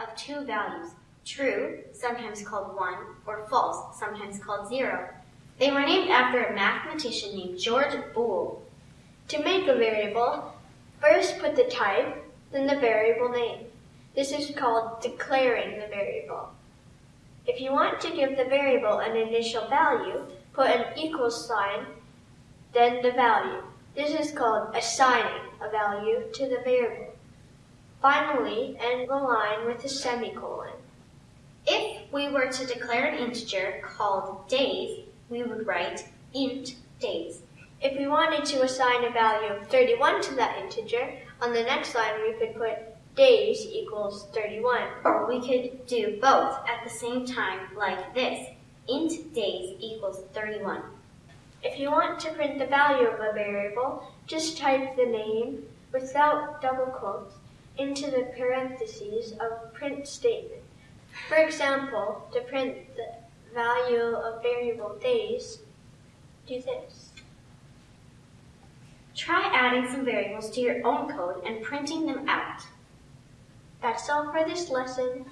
of two values, true, sometimes called 1, or false, sometimes called 0. They were named after a mathematician named George Boole. To make a variable, first put the type, then the variable name. This is called declaring the variable. If you want to give the variable an initial value, put an equals sign, then the value. This is called assigning a value to the variable. Finally, end the line with a semicolon. If we were to declare an integer called days, we would write int days. If we wanted to assign a value of 31 to that integer, on the next line we could put days equals 31. Or we could do both at the same time like this. int days equals 31. If you want to print the value of a variable, just type the name without double quotes into the parentheses of print statement. For example, to print the value of variable days, do this. Try adding some variables to your own code and printing them out. That's all for this lesson.